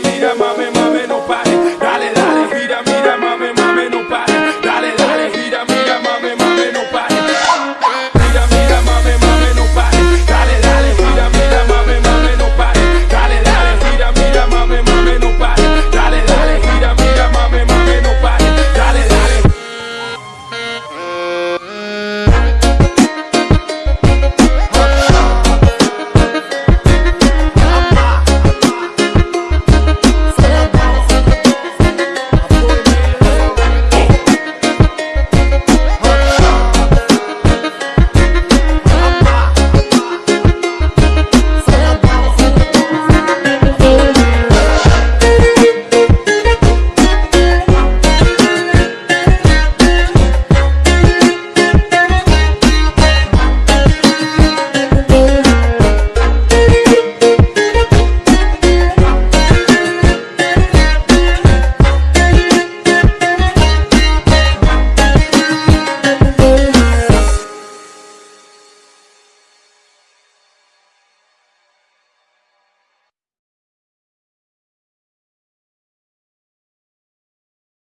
mira, mira, mami.